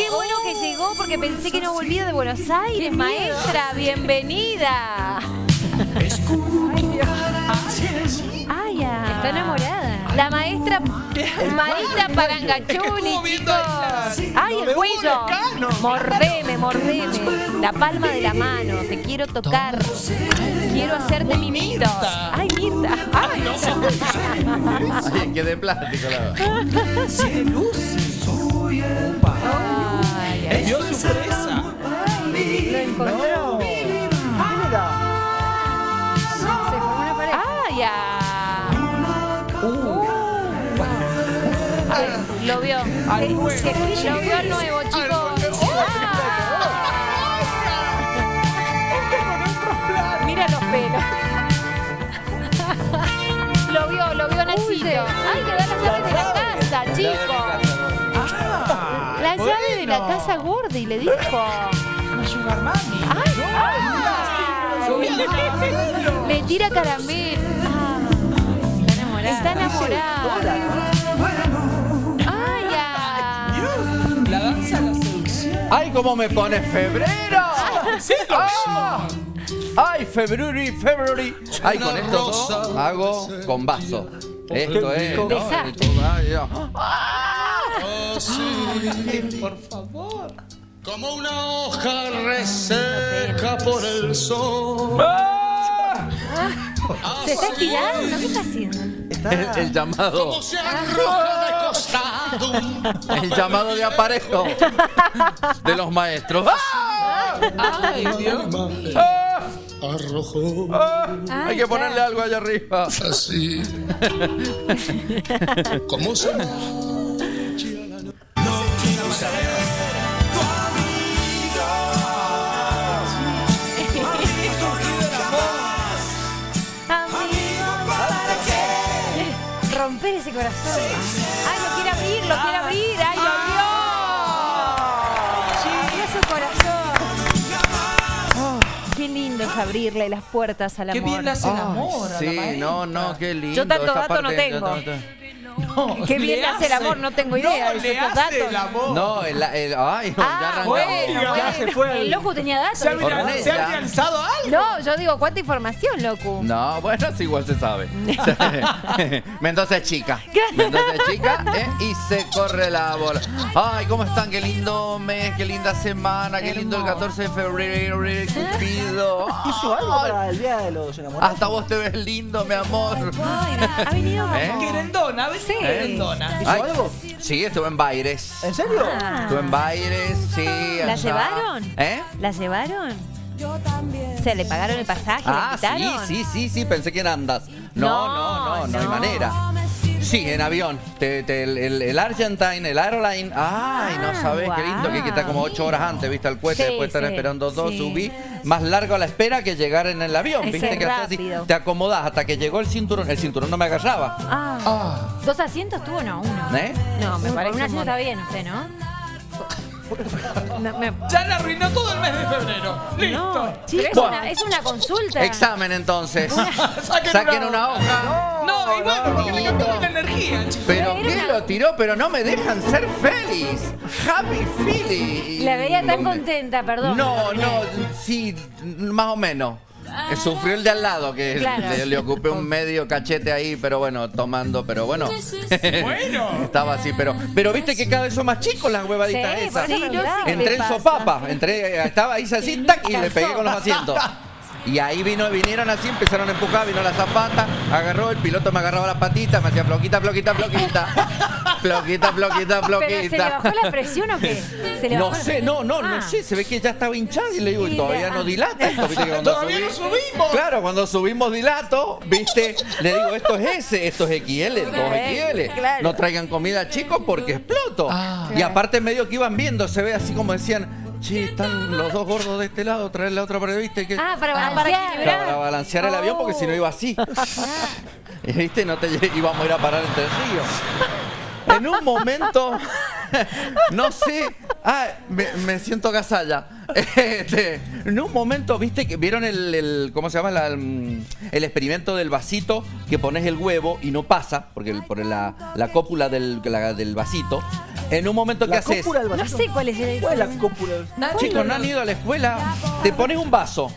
Qué bueno que llegó porque pensé que no volvía de Buenos Aires, maestra. Bienvenida. Ay, ya. Está enamorada. La maestra Marita Parangachuni, chicos. Ay, el cuello. Mordeme, mordeme. La palma de la mano. Te quiero tocar. Quiero hacerte mimito. Ay, Mirta. Ay, Ay, que de plástico la. ¡Dio su presa! Lo encontró. Se formó una pareja. Ay, ya. Ay, Lo vio. Ay, bueno. que- Lo vio al nuevo, chicos. Ah. Mira los pelos. Lo vio, lo vio Nachito. Ay, le da la llave de la casa, chicos. Casa Gordy, le dijo. Una sugar mami. Ay, ay. Le tira caramelo. Ah, Está enamorada. Ay, ya. La danza de la seducción. ¡Ay, cómo me pone febrero! ¡Ah! ¡Ay, February, February! ¡Ay, con esto hago con vaso! Esto es. ¿no? Oh, sí, Por favor. como una hoja reseca por el sol. ¡Ah! ¿Se está estirando? ¿Qué está haciendo? El, el llamado. Como se arroja de costado. El llamado de aparejo de los maestros. ¡Ah! Ay, Dios. ¡Ah! Arrojó ¡Ah! Ay, Hay que ponerle algo allá arriba. así. Como se ese corazón. Ay, lo quiere abrir, lo quiere abrir. Ay, lo vio. Mira su corazón. Qué lindo es abrirle las puertas al Qué amor. bien le hace el amor. a la Sí, no, no, qué lindo. Yo tanto esta dato no tengo. No, Qué bien hace el amor, no tengo idea No, de le esos hace datos. el amor. No, el, el- ay, no, ya Ah, arrancamos. bueno, Ya bueno. se fue. El loco tenía datos. ¿Se ha. ¿Se ha realizado algo? No, yo digo, ¿cuánta información, loco? No, bueno, sí, igual se sabe. Mendoza es chica. Mendoza es chica ¿eh? y se corre la bola. Ay, ¿cómo están? Qué lindo mes, qué linda semana, qué lindo el 14 de febrero, Cupido. ¿Hizo algo para el día de los enamorados? Hasta vos te ves lindo, mi amor. Ay, ha venido. ¿Eh? Querendona. Sí. Querendona. ¿Hizo Ay, algo? Sí, estuve en Baires. ¿En serio? Ah. Estuve en Baires, sí. ¿La allá. llevaron? ¿Eh? ¿La llevaron? ¿Se le pagaron el pasaje? Ah, ¿La invitaron? sí, sí, sí, sí, pensé que en andas. No, no, no, no, hay no. manera. Sí, en avión. Te- te- el, el- el Argentine, el Airline. Ay, no Ah, sabes qué lindo que estar como ocho horas antes, viste el cohete, Sí, después estar sí, esperando dos, sí. subí. Más largo la espera que llegar en el avión, viste que así, te acomodás hasta que llegó el cinturón. El cinturón no me agarraba. Ah, ¿Dos asientos tuvo? No, uno. ¿Eh? no, me parece un asiento está bien usted, ¿no? No, me- Ya le arruinó todo el mes de febrero. Listo. No, es, Bueno. una, es una consulta. Examen entonces. Saquen Saquen una hoja. No, y bueno, porque le cambiaron la energía, chicos. Pero ¿qué lo tiró? Pero no me dejan ser feliz. Happy feeling. La veía tan contenta, perdón. No, no, sí, más o menos. Sufrió el de al lado, que Claro. le, le ocupé un medio cachete ahí, pero bueno, tomando, pero bueno. Bueno. Estaba así, pero pero viste que cada vez son más chicos las huevaditas Sí, esas. Sí, sé. Entré ¿Qué en sopapa, entré, estaba ahí así, tac, y le pegué con los asientos. Y ahí vino, vinieron así, empezaron a empujar, vino la zapata, agarró, el piloto me agarraba las patitas, me hacía floquita, floquita, floquita. Floquita, floquita, ¿Pero se le floquita. bajó la presión o qué? ¿Se le No sé, no, no, Ah. no sé, se ve que ya estaba hinchado y le digo, y Y todavía no ah. dilata esto, viste que cuando Todavía no subimos. Claro, cuando subimos dilato, viste, le digo, esto es S, esto es XL, 2XL. claro. No traigan comida chicos porque exploto. Y aparte medio que iban viendo, se ve así como decían, che, están los dos gordos de este lado, traer la otra para viste que Ah, para Ah, para balancear. para balancear el avión porque si no iba así. Y, ¿Viste? No te íbamos a ir a parar entre el río. En un momento, no sé, ah, me, me siento gasalla. Este, en un momento, viste que vieron el, el- ¿cómo se llama? La, el experimento del vasito que pones el huevo y no pasa, porque el- por la, la cópula del, la- del vasito. En un momento, ¿qué La haces? No sé cuál es el. ¿Cuál es la cópula? Chicos, no han ido a la escuela. Te pones un vaso.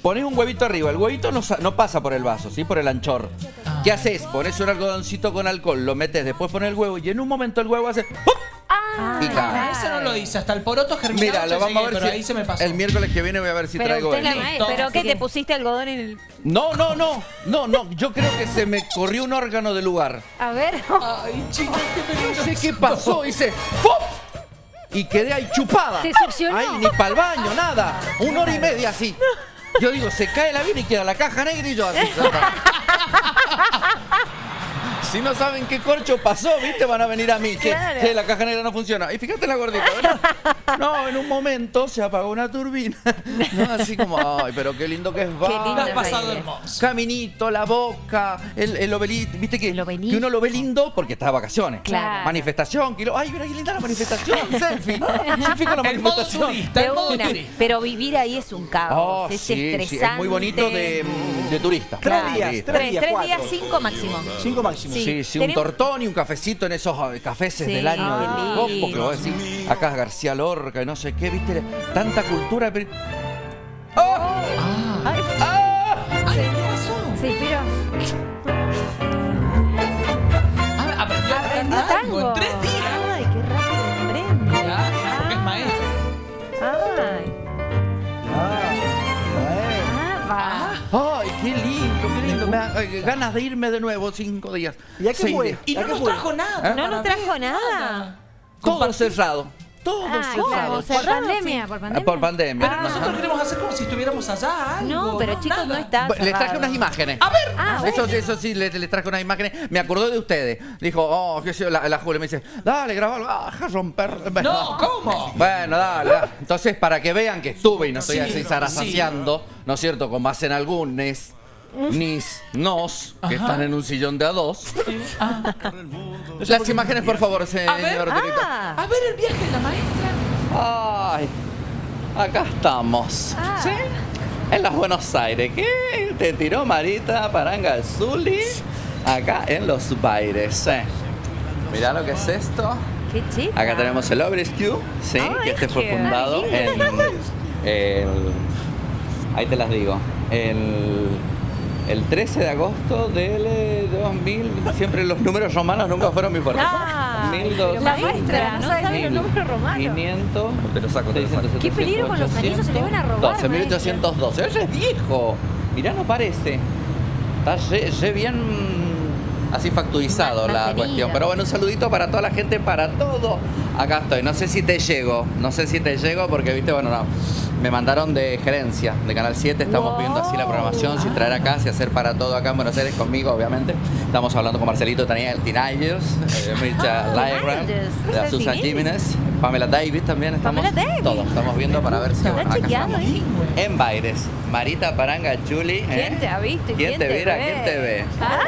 Pones un huevito arriba. El huevito no, sa- no pasa por el vaso, ¿sí? Por el anchor. ¿Qué haces? Pones un algodoncito con alcohol, lo metes, después pones el huevo y en un momento el huevo hace ¡pum! Y cae. Ah, Eso no lo hice, hasta el poroto germinado. Mira, lo vamos a ver pero si ahí se me pasó. el miércoles que viene voy a ver si Pero traigo usted la. ¿Pero qué? ¿Te pusiste algodón en el...? No, no, no, no, no. Yo creo que se me corrió un órgano del lugar. A ver. Ay, chicos, qué No peligroso. sé qué pasó, hice ¡pum! Y quedé ahí chupada. ¿Se succionó? Ay, ni para el baño, nada. Una hora y media así. Yo digo, se cae el avión y queda la caja negra y yo así. Si no saben qué corcho pasó, ¿viste? Van a venir a mí. Che, la caja negra no funciona. Y fíjate la gordita, ¿verdad? No, en un momento se apagó una turbina. No, así como, ay, pero qué lindo que es lindo Te Bar. has pasado hermoso. Caminito, la boca, el, el obelisco. ¿Viste que, El obelisco. que uno lo ve lindo porque está de vacaciones? Claro. Manifestación, kilo. Ay, mira qué linda la manifestación. Selfie. Selfie con la El modo manifestación. turista, De el modo una. turista. Pero vivir ahí es un caos. Oh, es sí, sí, estresante. es muy bonito de, de turista. Tres Claro. días, Sí. tres Tres, días, tres cuatro. días, cinco máximo. Cinco máximo. Sí. Sí, sí, un tortón y un cafecito en esos eh, cafés Sí, del año qué del lindo. Copo, que vos decís, acá es García Lorca y no sé qué, viste, tanta cultura. pero- ¡Oh! Ay, ¡Ah! Ay, ¿qué pasó? Sí, pero. Ah, aprendió tango. en tres días. Ay, qué rápido aprende. Mirá, porque es maestro. Ay, Ah. Ah. ¡Ay, qué lindo, qué lindo! Me da eh, ganas de irme de nuevo cinco días. ¿Y a qué fue? Y ¿A no nos trajo nada. ¿Eh? No nos trajo ver, Todo cerrado. Todo Ah, por cerrado, pandemia, por Ah, pandemia. Por pandemia. Pero nosotros queremos hacer como si estuviéramos allá. Algo, No, pero chicos, no está Les traje unas imágenes. A ver. Ah, Eso, eso sí, les, les traje unas imágenes. Me acordó de ustedes. Dijo, oh, qué sé yo, la, la Julia me dice, dale, grabalo, ah, deja romper. Bueno. No, ¿cómo? Bueno, dale, dale. Entonces, para que vean que estuve y no estoy Sí, así zarazaseando, ¿no es cierto? Como hacen algunos, nis, nos, que Ajá. están en un sillón de a dos. Ah, Las imágenes, por favor, señor ver. Dirito. Ah, a ver el viaje de la maestra. Ay, acá estamos. ¿Sí? En los Buenos Aires. ¿Qué? Te tiró Marita Paranga Zuli acá en los Baires. ¿eh? Mirá lo que es esto. qué chica. Acá tenemos el Obrescu, sí, que este fue fundado en el, ahí te las digo, el, el 13 de agosto del eh, 2000, siempre los números romanos nunca fueron muy fuertes. Ah, 1200, La maestra, no sabe los números romanos. 500, te lo saco, te lo saco. Qué peligro con los anillos, se te van a robar, 12, 1812. Oye, es viejo. Mirá, no parece. Está re, re bien así facturizado la cuestión. Pero bueno, un saludito para toda la gente, para todo. Acá estoy. No sé si te llego. No sé si te llego porque, viste, bueno, no. Me mandaron de gerencia de Canal 7. Estamos Wow. viendo así la programación, si traer acá, si hacer para todo acá en Buenos Aires conmigo, obviamente. Estamos hablando con Marcelito Daniel Tinayos, eh, Mircha Ah, Lyra, la Susan Jiménez, Pamela Davis también. Estamos Pamela Davis. todos. Estamos viendo para ver si ¿Está acá ahí? En Baires, Marita Paranga Chuli. ¿eh? ¿Quién te ha visto ¿Quién te mira? ve? ¿Quién te ve? Ah,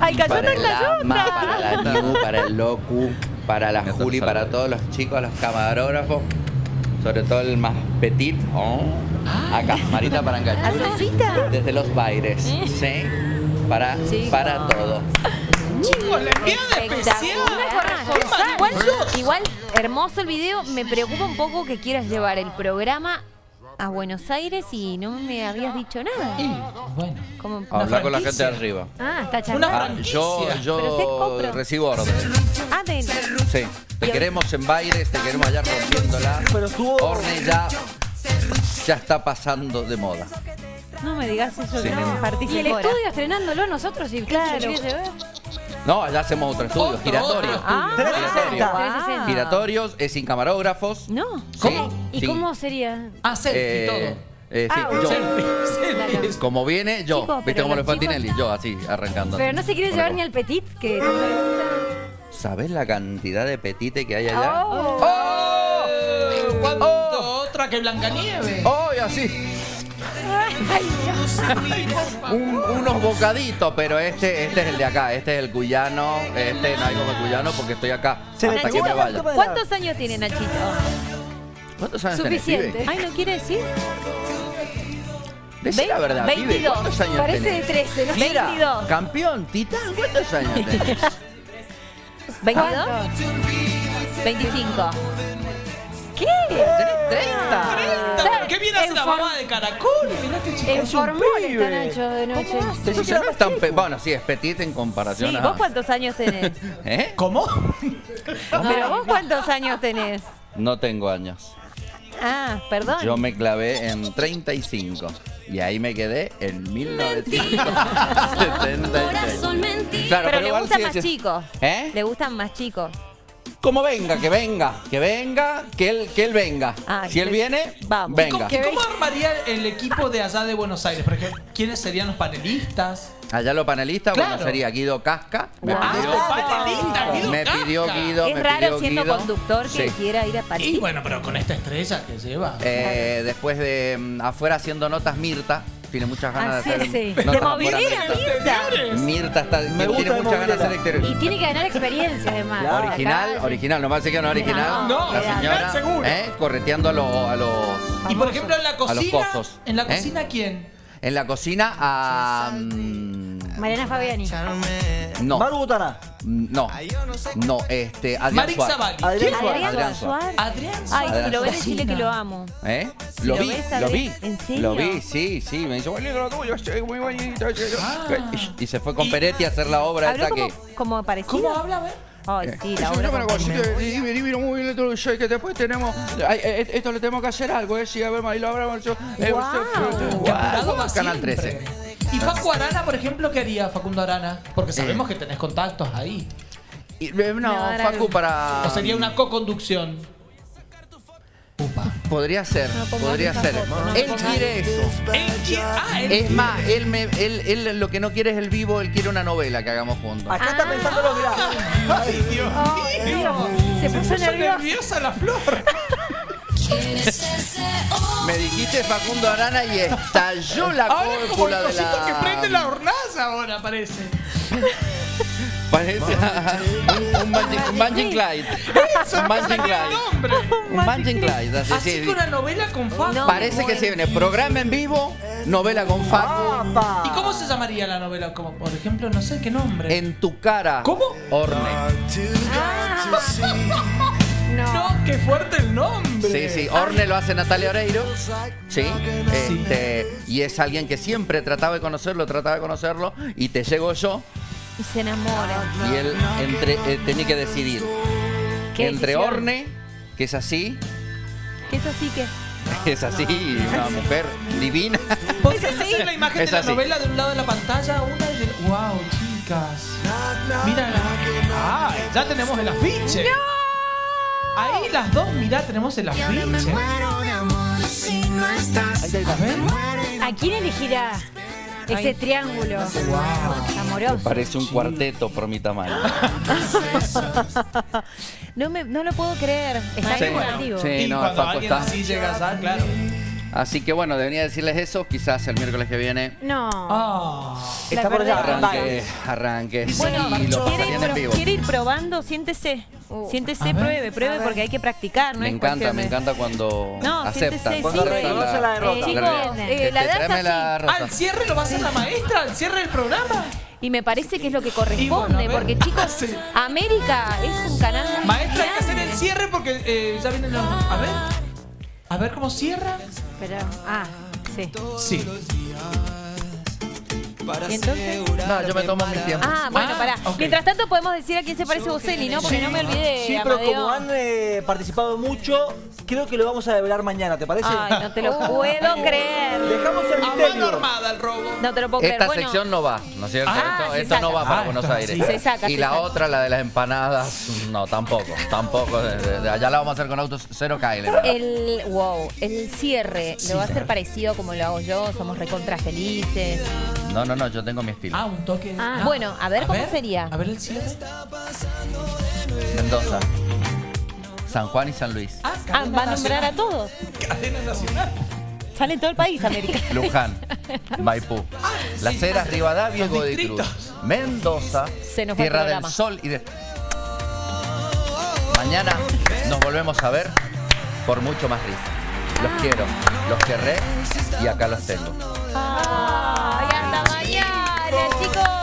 Ay, cayó para cayota. Ama, para la Niu, para el Locu, para la Juli, para todos los chicos, los camarógrafos, sobre todo el más petit. oh, Acá, Marita Paranga Chuli. ¿Asesita? Desde los Baires, ¿sí? Para, Chicos. para todo. Chicos, la enviada especial. Igual, hermoso el video. Me preocupa un poco que quieras llevar el programa a Buenos Aires y no me habías dicho nada. Y, bueno. Como, Habla con la gente de arriba. Ah, está Una Ah, charlando. yo yo recibo órdenes. ah, de- Sí, te queremos en Baires, te queremos allá rompiéndola. Pero estuvo. Orne ya, ya está pasando de moda. no me digas eso Sí. que me Y el estudio estrenándolo nosotros y Claro. No, allá hacemos otro estudio, Otro, giratorio. otro. Ah, 360. wow. Giratorios, es sin camarógrafos. No. ¿Cómo? ¿Y cómo sería? Ah, selfie y todo. eh, sí, Ah, yo. Selfie, selfie. Como viene, yo. Chicos, ¿Viste pero cómo le los fue a chicos- Tinelli? Yo, así, arrancando. Pero no se quiere llevar ni al petit, que tanto le gusta. ¿Sabés la cantidad de petite que hay allá? Oh. Eh, ¿Cuánto otra que Blancanieves? ¡Oh! y así. Un- unos bocaditos, pero este, este es el de acá, este es el cuyano, este no hay como el cuyano porque estoy acá Se le hasta que me vaya. ¿Cuántos años tiene Nachito? ¿Cuántos años tenés, Suficiente. pibe? Ay, ¿no quiere decir? Decí la verdad, pibe, 22. ¿cuántos años Parece de tenés? 13, ¿no? Mira, 22. campeón, titán, ¿cuántos años tenés? ¿22? 25. ¿Qué? ¿Tenés 30? ¿Pero ¿Qué viene a hacer la mamá de caracol? Mirá este chico. En formol pibe. está Nacho de noche. No es tan pe- Bueno, sí, es petit en comparación Sí, a... ¿vos cuántos años tenés? ¿Eh? ¿Cómo? Pero vos cuántos años tenés? No tengo años. Ah, perdón. Yo me clavé en 35. Y ahí me quedé en 1976. Claro, pero, le igual gustan sigue más siendo- chicos. ¿Eh? Le gustan más chicos. Como venga, que venga, que venga, que él, que él venga. Ah, si él viene, vamos. venga. ¿Y cómo armaría el equipo de allá de Buenos Aires? Por ejemplo, ¿quiénes serían los panelistas? Allá los panelistas, bueno, Claro. sería Guido Casca. Me Wow. pidió, Ah, panelista, Guido me pidió Casca. Guido, es me raro pidió siendo Guido. conductor que Sí. quiera ir a Y París. bueno, pero con esta estrella que lleva. Eh, después de mm, afuera haciendo notas Mirta, tiene muchas ganas Ah, de sí, hacer sí. notas De movilera, Mirta. Mirta está, tiene gusta de muchas ganas de hacer movilera. exterior. Y tiene que ganar experiencia además. Claro. Original, Acá, original, no me parece que no original. No, la señora, seguro. ¿eh? correteando a, los- a los Y por ejemplo, en la a los cocina. pozos. ¿En la ¿Eh? cocina quién? En la cocina a mm, Mariana Fabiani. no, Maru Botana. no, no, este Adrián Marix Suárez. Zavalli. Adrián. Suárez. Adrián Suárez. Adrián Ay, Suárez. si lo ves, decirle que lo amo. ¿Eh? Si Lo lo vi, ves, lo vi. ¿en serio? Lo vi, sí, sí. Me dice, "Bueno, lo tuyo, estoy muy bonito". Ah. Y se fue con Peretti a hacer la obra esa como, que. como parecido. ¿Cómo habla? A ver. Ay, sí, la Eso obra divino, muy bien que después tenemos, ay, eh, esto le tenemos que hacer algo, eh, sí, a ver, y lo hablamos eh, Canal siempre. 13. ¿Y Facu Arana, por ejemplo, qué haría Facundo Arana? Porque sabemos que tenés contactos ahí. Y, eh, no, Facu para... O sería una co-conducción. Upa. Podría ser, No pongas podría esa ser. foto, no él pongas quiere eso. Él ah, él- Es más, él, me, él, él lo que no quiere es el vivo, él quiere una novela que hagamos juntos. Acá está pensándolo, mirá. Ay, Dios mío. Se puso puso nerviosa. nerviosa la flor. Me dijiste Facundo Arana y estalló la Ahora es como el cúpula de la... que prende la hornaza ahora parece. Parece un, un Bungie- un Bungie Clyde. Un Clyde. nombre. Un. Así, Así sí. que una novela con Facu. No. Parece que se viene programa en vivo, novela con Facu. ¿Y cómo se llamaría la novela? Como, por ejemplo, no sé qué nombre. En tu cara. ¿Cómo? Orne. No, qué fuerte el nombre. Sí, sí. Orne lo hace Natalia Oreiro. Sí. Este, y es alguien que siempre trataba de conocerlo, trataba de conocerlo. Y te llego yo. Y se enamora. Y él entre, eh, tenía que decidir. ¿Qué Entre decisión? Orne, que es así, ¿Qué es así que? es así, una mujer divina. ¿Podrías hacer la imagen Es de la así. novela de un lado de la pantalla, una y del... ¡Wow, chicas! Mira, ¡ah! Ya tenemos el afiche. Ahí las dos, mirá, tenemos el afiche. A. ¿A quién elegirá ese triángulo amoroso? Parece un cuarteto por mi tamaño. No, me, no lo puedo creer. Está Sí. contigo. Sí. y no, cuando Facu alguien está. así llega allá, claro. Así que bueno, debería decirles eso. Quizás el miércoles que viene No. Ah. Está por allá. arranque, arranque. Bueno, y lo ¿quiere ir, en vivo. quiere ir probando? Siéntese. Siéntese, A ver. pruebe, pruebe, porque hay que practicar, ¿no? Me es encanta, cuestión me encanta cuando No, aceptan. siéntese, cuando sí, reconoce la derrota. Eh, chicos, la- eh, Este, la danza tráeme la sí. rosa. ¿Al cierre lo va a hacer la maestra? ¿Al cierre del programa? Y me parece que es lo que bueno, corresponde, ver. porque chicos, Sí. América es un canal Maestra, hay que hacer el cierre porque eh, ya vienen los... A ver. A ver cómo cierra. Pero, ah, sí. Sí. ¿Y entonces? No, yo me tomo mi tiempo. Ah, bueno, Ah, pará. ok. Mientras tanto podemos decir a quién se parece Boselli, ¿no? Porque no me olvidé Sí, pero Amadeo. como han eh, participado mucho, creo que lo vamos a develar mañana, ¿te parece? Ay, no te lo puedo creer. Dejamos el A mano misterio. armada el robo. No te lo puedo creer. Esta Bueno, sección no va, ¿no es cierto? Ah, esto se esto no saca. va para Ah, Buenos esto Aires. sí. Se saca, y se la saca. otra, la de las empanadas, no, tampoco, tampoco. de- de- de allá la vamos a hacer con autos cero KL. El, wow, el cierre lo va a hacer parecido como lo hago yo, somos recontra felices. No, no, no, yo tengo mi estilo. Ah, un toque. Ah, bueno, a ver cómo sería. A ver el cierre. Mendoza, San Juan y San Luis, Ah, Ah, va a nombrar a todos. Cadena nacional. Sale en todo el país, América. Luján, Maipú, Las Heras, Rivadavia y Godoy Cruz. Mendoza, Se nos Tierra del. Sol y de... Mañana nos volvemos a ver por mucho más risa. Los quiero, los querré y acá los tengo. Ay, mañana, chicos.